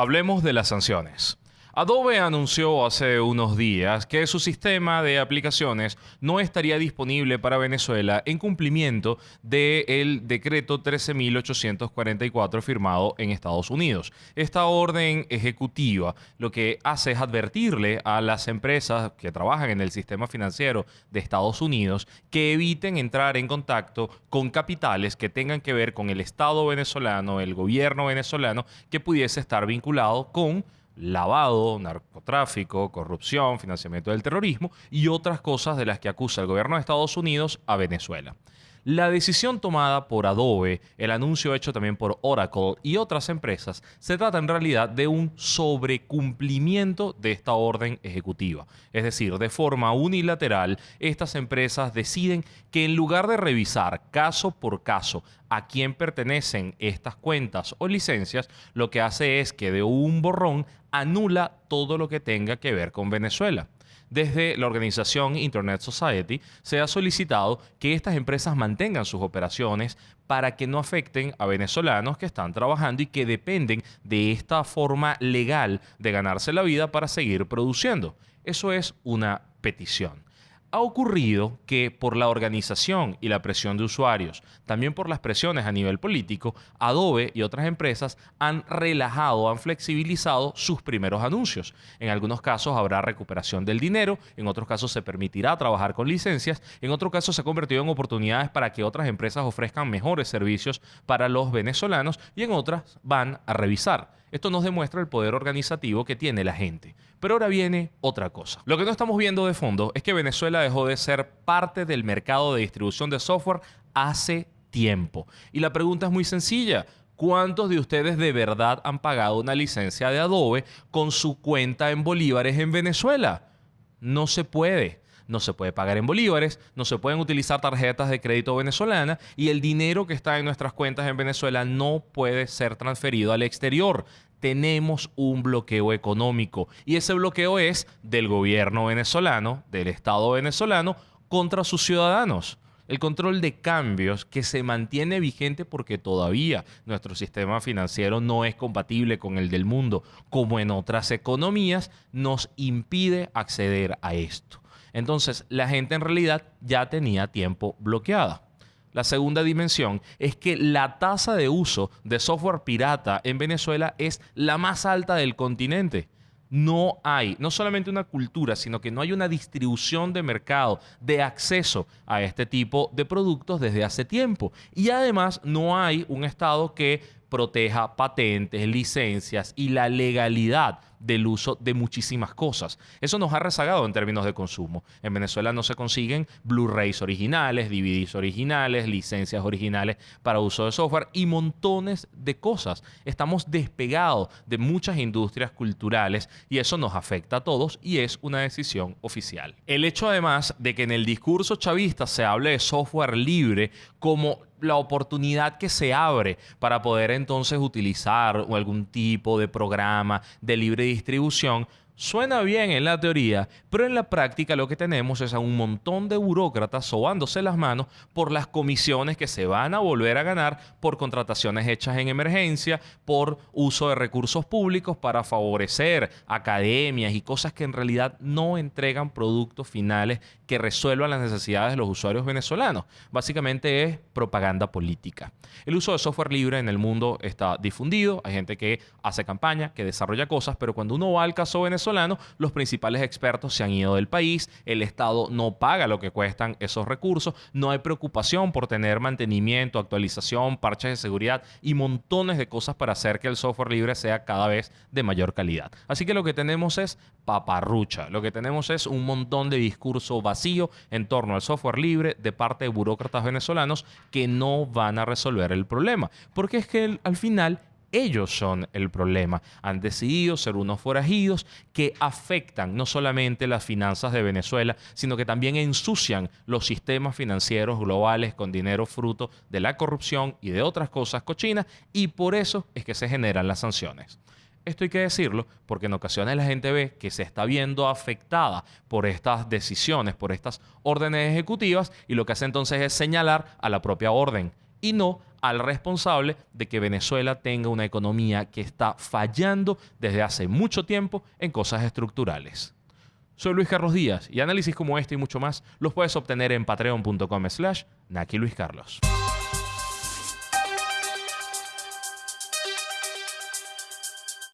Hablemos de las sanciones. Adobe anunció hace unos días que su sistema de aplicaciones no estaría disponible para Venezuela en cumplimiento del decreto 13.844 firmado en Estados Unidos. Esta orden ejecutiva lo que hace es advertirle a las empresas que trabajan en el sistema financiero de Estados Unidos que eviten entrar en contacto con capitales que tengan que ver con el Estado venezolano, el gobierno venezolano, que pudiese estar vinculado con lavado, narcotráfico, corrupción, financiamiento del terrorismo y otras cosas de las que acusa el gobierno de Estados Unidos a Venezuela. La decisión tomada por Adobe, el anuncio hecho también por Oracle y otras empresas, se trata en realidad de un sobrecumplimiento de esta orden ejecutiva. Es decir, de forma unilateral, estas empresas deciden que en lugar de revisar caso por caso a quién pertenecen estas cuentas o licencias, lo que hace es que de un borrón anula todo lo que tenga que ver con Venezuela desde la organización Internet Society se ha solicitado que estas empresas mantengan sus operaciones para que no afecten a venezolanos que están trabajando y que dependen de esta forma legal de ganarse la vida para seguir produciendo. Eso es una petición ha ocurrido que por la organización y la presión de usuarios, también por las presiones a nivel político, Adobe y otras empresas han relajado, han flexibilizado sus primeros anuncios. En algunos casos habrá recuperación del dinero, en otros casos se permitirá trabajar con licencias, en otros casos se ha convertido en oportunidades para que otras empresas ofrezcan mejores servicios para los venezolanos y en otras van a revisar esto nos demuestra el poder organizativo que tiene la gente. Pero ahora viene otra cosa. Lo que no estamos viendo de fondo es que Venezuela dejó de ser parte del mercado de distribución de software hace tiempo. Y la pregunta es muy sencilla. ¿Cuántos de ustedes de verdad han pagado una licencia de Adobe con su cuenta en bolívares en Venezuela? No se puede no se puede pagar en bolívares, no se pueden utilizar tarjetas de crédito venezolana y el dinero que está en nuestras cuentas en Venezuela no puede ser transferido al exterior. Tenemos un bloqueo económico y ese bloqueo es del gobierno venezolano, del Estado venezolano, contra sus ciudadanos el control de cambios que se mantiene vigente porque todavía nuestro sistema financiero no es compatible con el del mundo, como en otras economías, nos impide acceder a esto. Entonces, la gente en realidad ya tenía tiempo bloqueada. La segunda dimensión es que la tasa de uso de software pirata en Venezuela es la más alta del continente. No hay, no solamente una cultura, sino que no hay una distribución de mercado, de acceso a este tipo de productos desde hace tiempo. Y además no hay un Estado que proteja patentes, licencias y la legalidad del uso de muchísimas cosas. Eso nos ha rezagado en términos de consumo. En Venezuela no se consiguen Blu-rays originales, DVDs originales, licencias originales para uso de software y montones de cosas. Estamos despegados de muchas industrias culturales y eso nos afecta a todos y es una decisión oficial. El hecho además de que en el discurso chavista se hable de software libre como la oportunidad que se abre para poder entonces utilizar algún tipo de programa de libre distribución Suena bien en la teoría, pero en la práctica lo que tenemos es a un montón de burócratas sobándose las manos por las comisiones que se van a volver a ganar por contrataciones hechas en emergencia, por uso de recursos públicos para favorecer academias y cosas que en realidad no entregan productos finales que resuelvan las necesidades de los usuarios venezolanos. Básicamente es propaganda política. El uso de software libre en el mundo está difundido, hay gente que hace campaña, que desarrolla cosas, pero cuando uno va al caso venezolano, los principales expertos se han ido del país, el Estado no paga lo que cuestan esos recursos, no hay preocupación por tener mantenimiento, actualización, parches de seguridad y montones de cosas para hacer que el software libre sea cada vez de mayor calidad. Así que lo que tenemos es paparrucha, lo que tenemos es un montón de discurso vacío en torno al software libre de parte de burócratas venezolanos que no van a resolver el problema, porque es que al final ellos son el problema. Han decidido ser unos forajidos que afectan no solamente las finanzas de Venezuela, sino que también ensucian los sistemas financieros globales con dinero fruto de la corrupción y de otras cosas cochinas, y por eso es que se generan las sanciones. Esto hay que decirlo porque en ocasiones la gente ve que se está viendo afectada por estas decisiones, por estas órdenes ejecutivas, y lo que hace entonces es señalar a la propia orden y no al responsable de que Venezuela tenga una economía que está fallando desde hace mucho tiempo en cosas estructurales. Soy Luis Carlos Díaz y análisis como este y mucho más los puedes obtener en patreon.com slash Naki Luis Carlos.